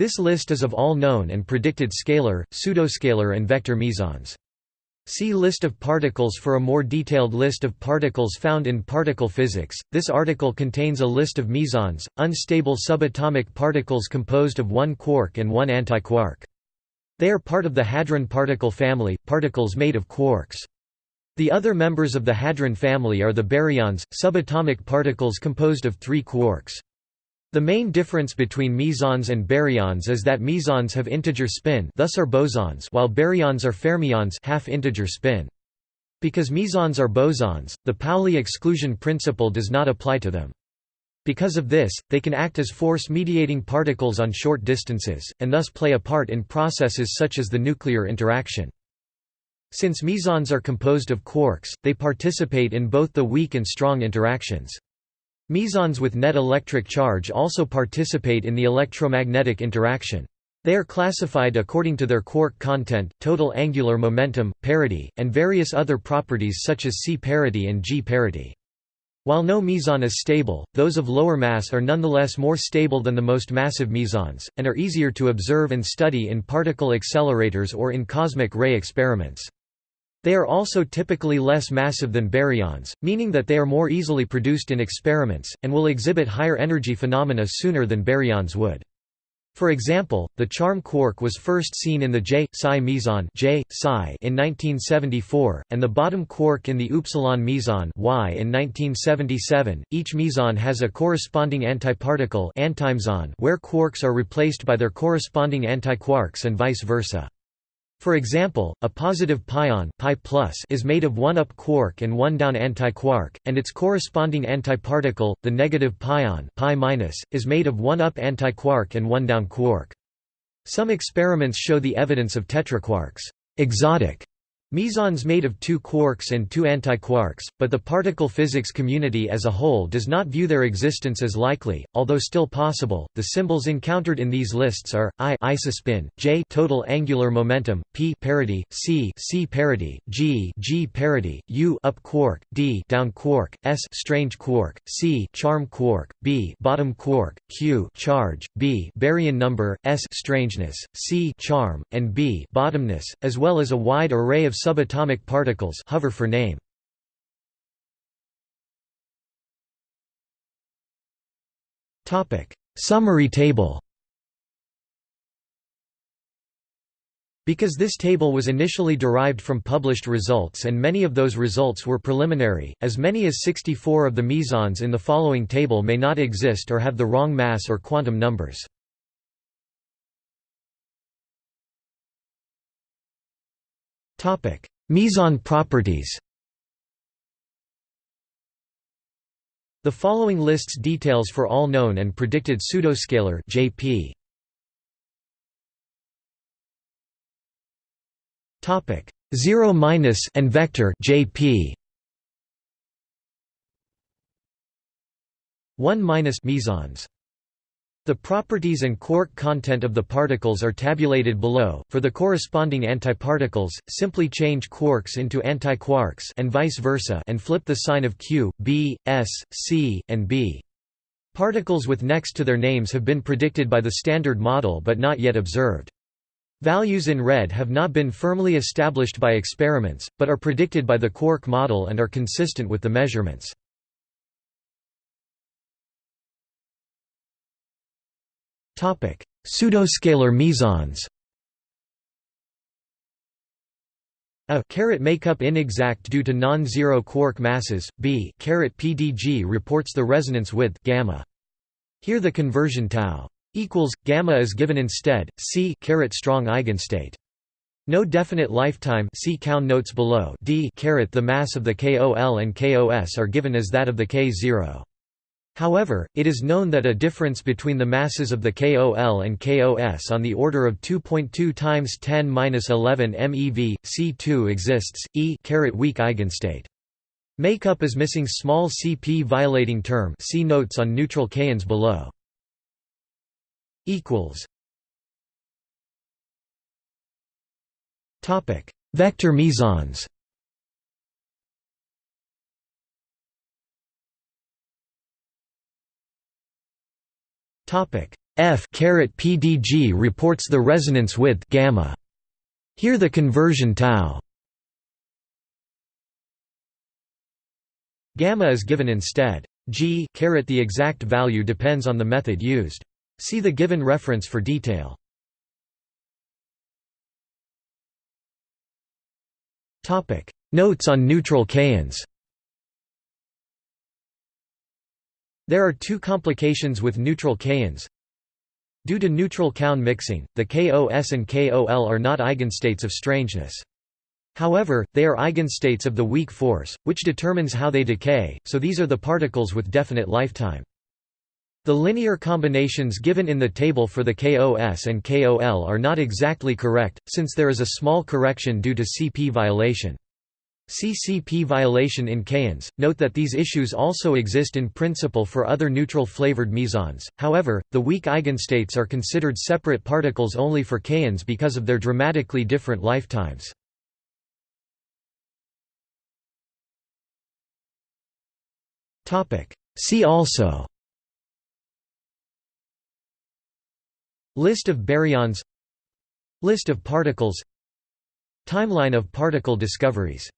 This list is of all known and predicted scalar, pseudoscalar and vector mesons. See List of particles for a more detailed list of particles found in particle physics. This article contains a list of mesons, unstable subatomic particles composed of one quark and one antiquark. They are part of the hadron particle family, particles made of quarks. The other members of the hadron family are the baryons, subatomic particles composed of three quarks. The main difference between mesons and baryons is that mesons have integer spin thus are bosons while baryons are fermions half-integer spin. Because mesons are bosons, the Pauli exclusion principle does not apply to them. Because of this, they can act as force-mediating particles on short distances, and thus play a part in processes such as the nuclear interaction. Since mesons are composed of quarks, they participate in both the weak and strong interactions. Mesons with net electric charge also participate in the electromagnetic interaction. They are classified according to their quark content, total angular momentum, parity, and various other properties such as C parity and G parity. While no meson is stable, those of lower mass are nonetheless more stable than the most massive mesons, and are easier to observe and study in particle accelerators or in cosmic ray experiments. They are also typically less massive than baryons, meaning that they are more easily produced in experiments, and will exhibit higher energy phenomena sooner than baryons would. For example, the charm quark was first seen in the J psi meson J psi in 1974, and the bottom quark in the upsilon meson Y in 1977. Each meson has a corresponding antiparticle where quarks are replaced by their corresponding antiquarks and vice versa. For example, a positive pion pi is made of one up quark and one down antiquark, and its corresponding antiparticle, the negative pion pi is made of one up antiquark and one down quark. Some experiments show the evidence of tetraquarks exotic Mesons made of two quarks and two antiquarks, but the particle physics community as a whole does not view their existence as likely, although still possible. The symbols encountered in these lists are I isospin, J total angular momentum, P parity, C C parity, G G parity, U up quark, D down quark, S strange quark, C charm quark, B bottom quark, Q charge, B baryon number, S strangeness, C charm, and B bottomness, as well as a wide array of subatomic particles hover for name. Summary table Because this table was initially derived from published results and many of those results were preliminary, as many as 64 of the mesons in the following table may not exist or have the wrong mass or quantum numbers. Meson properties. The following lists details for all known and predicted pseudoscalar (JP). Topic: 0 minus and vector (JP). 1 minus mesons. The properties and quark content of the particles are tabulated below. For the corresponding antiparticles, simply change quarks into antiquarks and vice versa and flip the sign of Q, B, S, C, and B. Particles with next to their names have been predicted by the Standard Model but not yet observed. Values in red have not been firmly established by experiments, but are predicted by the quark model and are consistent with the measurements. Pseudoscalar mesons A caret makeup inexact due to non-zero quark masses. B caret PDG reports the resonance width gamma. Here the conversion tau equals gamma is given instead. C caret strong eigenstate. No definite lifetime. See count notes below. D caret the mass of the KOL and KOS are given as that of the K0. However, it is known that a difference between the masses of the KOL and KOS on the order of 2.2 times 10^-11 MeV C2 exists. E weak eigenstate. Makeup is missing small CP violating term. See notes on neutral kaons below. Equals. Topic: Vector mesons. F PDG reports the resonance width gamma. Here the conversion tau gamma is given instead. G the exact value depends on the method used. See the given reference for detail. Topic: Notes on neutral kaons. There are two complications with neutral kaons. Due to neutral kaon mixing, the KOS and KOL are not eigenstates of strangeness. However, they are eigenstates of the weak force, which determines how they decay, so these are the particles with definite lifetime. The linear combinations given in the table for the KOS and KOL are not exactly correct, since there is a small correction due to CP violation. CCP violation in kaons. Note that these issues also exist in principle for other neutral flavored mesons. However, the weak eigenstates are considered separate particles only for kaons because of their dramatically different lifetimes. See also List of baryons List of particles Timeline of particle discoveries